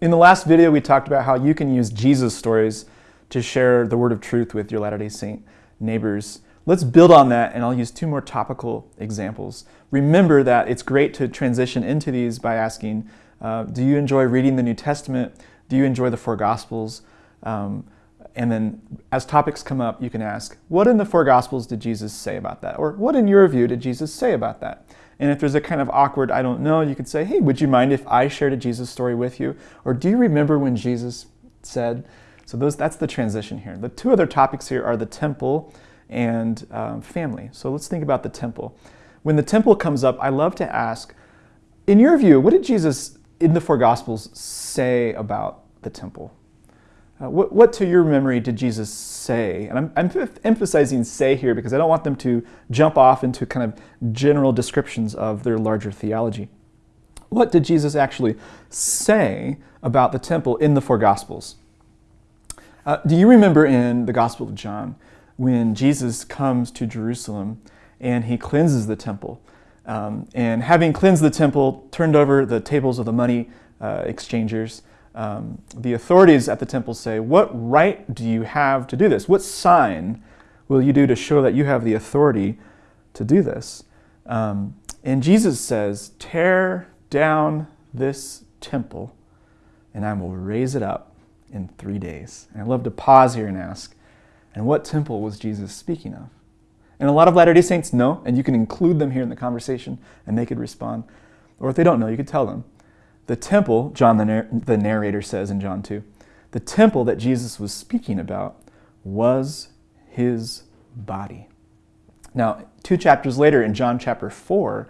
In the last video, we talked about how you can use Jesus stories to share the word of truth with your Latter-day Saint neighbors. Let's build on that, and I'll use two more topical examples. Remember that it's great to transition into these by asking, uh, do you enjoy reading the New Testament? Do you enjoy the four Gospels? Um, and then as topics come up, you can ask, what in the four Gospels did Jesus say about that? Or what in your view did Jesus say about that? And if there's a kind of awkward, I don't know, you could say, hey, would you mind if I shared a Jesus story with you? Or do you remember when Jesus said? So those, that's the transition here. The two other topics here are the temple and um, family. So let's think about the temple. When the temple comes up, I love to ask, in your view, what did Jesus in the four Gospels say about the temple? Uh, what, what, to your memory did Jesus say? And I'm, I'm, emphasizing say here because I don't want them to jump off into kind of general descriptions of their larger theology. What did Jesus actually say about the temple in the four Gospels? Uh, do you remember in the Gospel of John when Jesus comes to Jerusalem and he cleanses the temple? Um, and having cleansed the temple, turned over the tables of the money uh, exchangers, um, the authorities at the temple say, what right do you have to do this? What sign will you do to show that you have the authority to do this? Um, and Jesus says, tear down this temple and I will raise it up in three days. And I'd love to pause here and ask, and what temple was Jesus speaking of? And a lot of Latter-day Saints know, and you can include them here in the conversation and they could respond. Or if they don't know, you could tell them. The temple, John the, narr the narrator says in John 2, the temple that Jesus was speaking about was his body. Now, two chapters later in John chapter 4,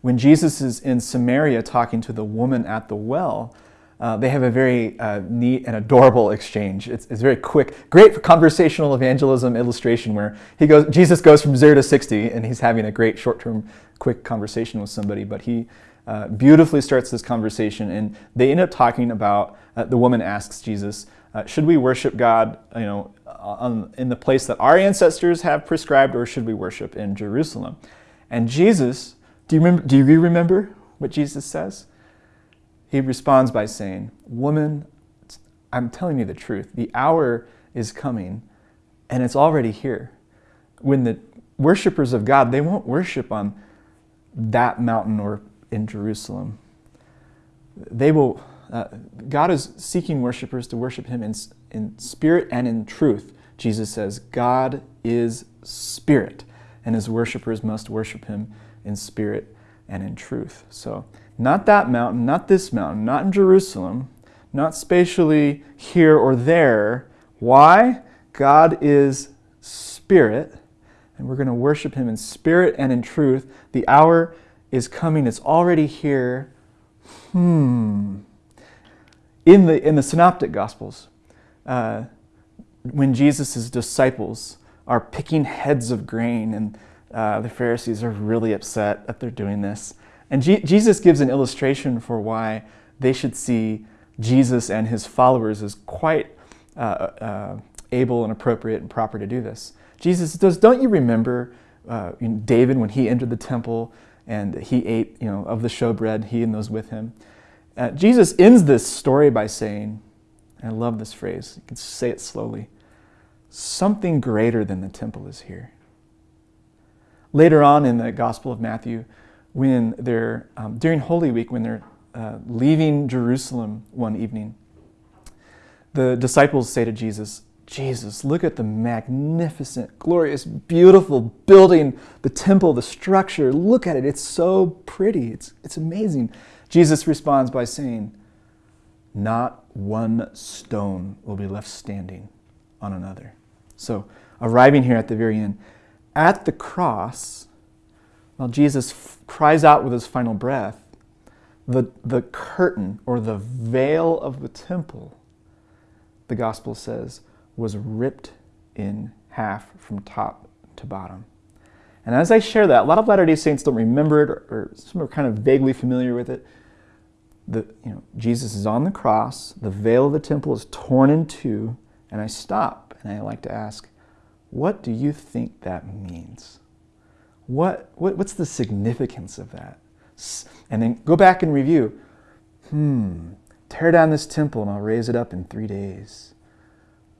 when Jesus is in Samaria talking to the woman at the well, uh, they have a very uh, neat and adorable exchange. It's, it's, very quick, great conversational evangelism illustration where he goes, Jesus goes from zero to 60 and he's having a great short-term quick conversation with somebody, but he uh, beautifully starts this conversation and they end up talking about, uh, the woman asks Jesus, uh, should we worship God you know, on, in the place that our ancestors have prescribed or should we worship in Jerusalem? And Jesus, do you remember, do you remember what Jesus says? He responds by saying, woman, I'm telling you the truth. The hour is coming and it's already here. When the worshipers of God, they won't worship on that mountain or in Jerusalem. They will, uh, God is seeking worshipers to worship him in, in spirit and in truth. Jesus says, God is spirit, and his worshipers must worship him in spirit and in truth. So not that mountain, not this mountain, not in Jerusalem, not spatially here or there. Why? God is spirit, and we're going to worship him in spirit and in truth. The hour is coming. It's already here. Hmm. In the, in the Synoptic Gospels, uh, when Jesus' disciples are picking heads of grain and uh, the Pharisees are really upset that they're doing this. And G Jesus gives an illustration for why they should see Jesus and his followers as quite uh, uh, able and appropriate and proper to do this. Jesus does, don't you remember uh, David when he entered the temple and he ate you know, of the showbread, he and those with him. Uh, Jesus ends this story by saying, I love this phrase, you can say it slowly, something greater than the temple is here. Later on in the Gospel of Matthew, when they're, um, during Holy Week, when they're uh, leaving Jerusalem one evening, the disciples say to Jesus, Jesus, look at the magnificent, glorious, beautiful building, the temple, the structure. Look at it. It's so pretty. It's, it's amazing. Jesus responds by saying, not one stone will be left standing on another. So arriving here at the very end, at the cross, while Jesus cries out with his final breath, the, the curtain or the veil of the temple, the gospel says, was ripped in half from top to bottom. And as I share that, a lot of Latter-day Saints don't remember it or, or some are kind of vaguely familiar with it. The, you know, Jesus is on the cross, the veil of the temple is torn in two, and I stop and I like to ask, what do you think that means? What, what, what's the significance of that? And then go back and review. Hmm, tear down this temple and I'll raise it up in three days.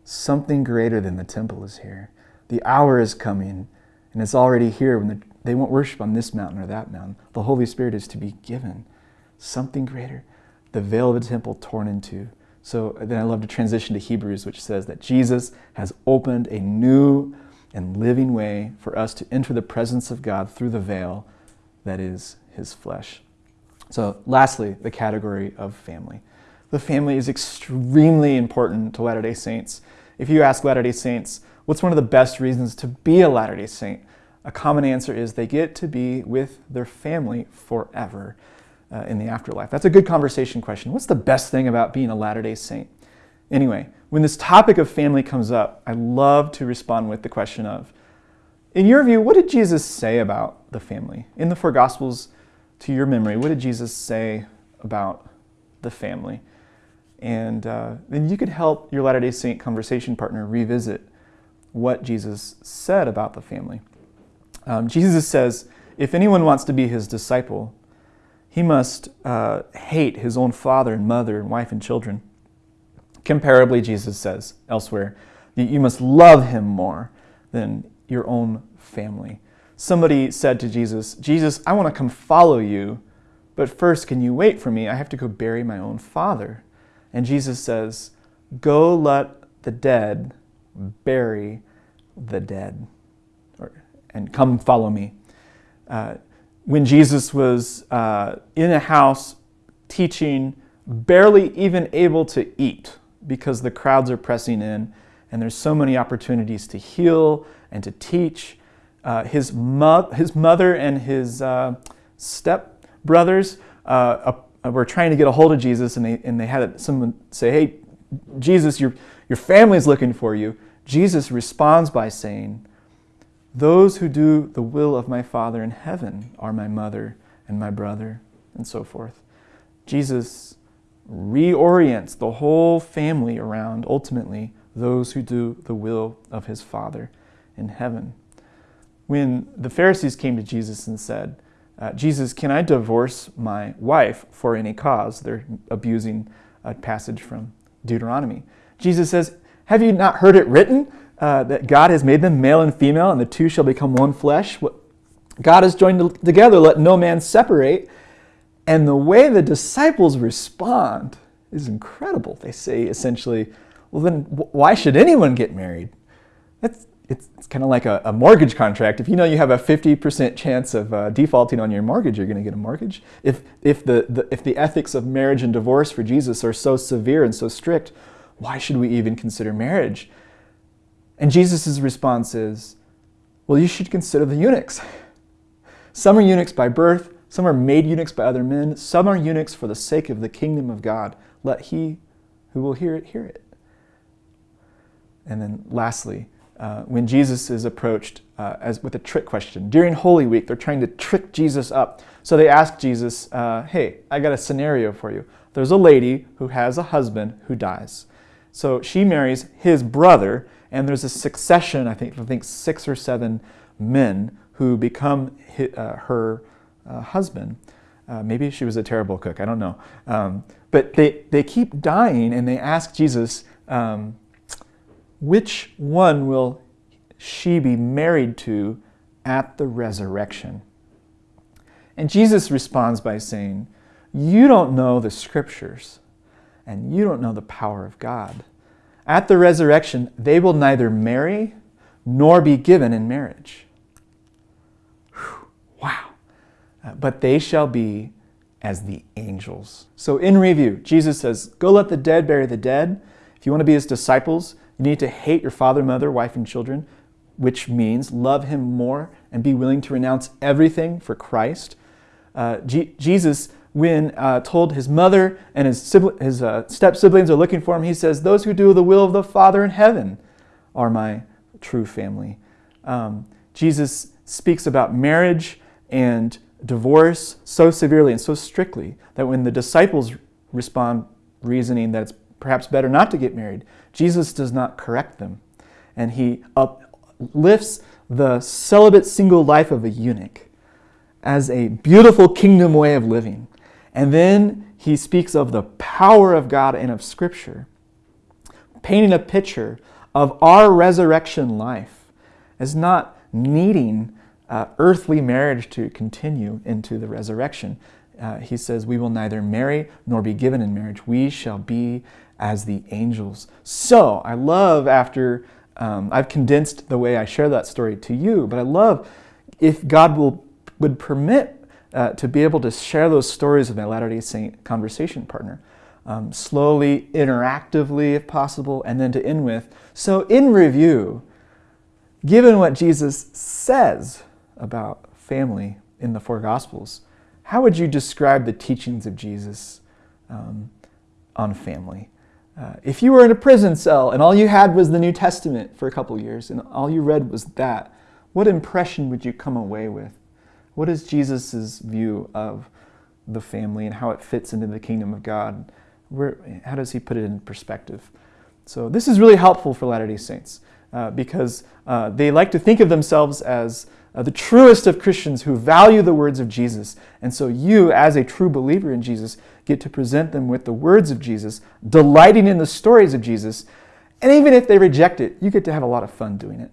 Something greater than the temple is here. The hour is coming, and it's already here when the, they won't worship on this mountain or that mountain. The Holy Spirit is to be given. Something greater. The veil of the temple torn into. So then I love to transition to Hebrews, which says that Jesus has opened a new and living way for us to enter the presence of God through the veil that is his flesh. So, lastly, the category of family. The family is extremely important to Latter day Saints. If you ask Latter day Saints, what's one of the best reasons to be a Latter day Saint? A common answer is they get to be with their family forever uh, in the afterlife. That's a good conversation question. What's the best thing about being a Latter day Saint? Anyway, when this topic of family comes up, I love to respond with the question of, in your view, what did Jesus say about the family? In the four Gospels, to your memory, what did Jesus say about the family? And uh, then you could help your Latter day Saint conversation partner revisit what Jesus said about the family. Um, Jesus says, if anyone wants to be his disciple, he must uh, hate his own father and mother and wife and children. Comparably, Jesus says elsewhere, you must love him more than your own family. Somebody said to Jesus, Jesus, I want to come follow you, but first, can you wait for me? I have to go bury my own father. And Jesus says, Go let the dead bury the dead, and come follow me. Uh, when Jesus was uh, in a house teaching, barely even able to eat because the crowds are pressing in and there's so many opportunities to heal and to teach. Uh, his, mo- his mother and his uh, step brothers uh, Uh, were trying to get a hold of Jesus and they, and they had someone say, Hey, Jesus, your, your family's looking for you. Jesus responds by saying, those who do the will of my Father in heaven are my mother and my brother, and so forth. Jesus reorients the whole family around ultimately those who do the will of his Father in heaven. When the Pharisees came to Jesus and said, uh, Jesus, can I divorce my wife for any cause? They're abusing a passage from Deuteronomy. Jesus says, Have you not heard it written? uh, that God has made them male and female, and the two shall become one flesh. What God has joined together, let no man separate. And the way the disciples respond is incredible. They say essentially, well, then why should anyone get married? That's, it's, it's kind of like a, a, mortgage contract. If you know you have a 50% chance of uh, defaulting on your mortgage, you're going to get a mortgage. If, if, the, the, if the ethics of marriage and divorce for Jesus are so severe and so strict, why should we even consider marriage? And Jesus' response is, well, you should consider the eunuchs. Some are eunuchs by birth, some are made eunuchs by other men, some are eunuchs for the sake of the kingdom of God. Let he who will hear it hear it. And then lastly, uh, when Jesus is approached uh, as with a trick question during Holy Week, they're trying to trick Jesus up. So they ask Jesus, uh, "Hey, I got a scenario for you. There's a lady who has a husband who dies. So she marries his brother, and there's a succession, I think, I think six or seven men who become uh, her uh, husband. Maybe she was a terrible cook, I don't know. Um, but they, they keep dying, and they ask Jesus, um, which one will she be married to at the resurrection? And Jesus responds by saying, You don't know the scriptures, and you don't know the power of God. At the resurrection, they will neither marry nor be given in marriage. Whew, wow. Uh, but they shall be as the angels. So, in review, Jesus says, Go let the dead bury the dead. If you want to be his disciples, you need to hate your father, mother, wife, and children, which means love him more and be willing to renounce everything for Christ. Uh, Jesus when uh, told his mother and his, sibling, his uh, step siblings are looking for him, he says, Those who do the will of the Father in heaven are my true family. Um, Jesus speaks about marriage and divorce so severely and so strictly that when the disciples respond reasoning that it's perhaps better not to get married, Jesus does not correct them. And he uplifts the celibate single life of a eunuch as a beautiful kingdom way of living and then he speaks of the power of God and of Scripture, painting a picture of our resurrection life as not needing uh, earthly marriage to continue into the resurrection. Uh, he says, We will neither marry nor be given in marriage. We shall be as the angels. So I love after um, I've condensed the way I share that story to you, but I love if God will would permit uh, to be able to share those stories with my Latter day Saint conversation partner. Um, slowly, interactively, if possible, and then to end with. So, in review, given what Jesus says about family in the four Gospels, how would you describe the teachings of Jesus um, on family? Uh, if you were in a prison cell and all you had was the New Testament for a couple years and all you read was that, what impression would you come away with? What is Jesus' view of the family and how it fits into the kingdom of God? Where, how does he put it in perspective? So, this is really helpful for Latter day Saints uh, because uh, they like to think of themselves as uh, the truest of Christians who value the words of Jesus. And so, you, as a true believer in Jesus, get to present them with the words of Jesus, delighting in the stories of Jesus. And even if they reject it, you get to have a lot of fun doing it.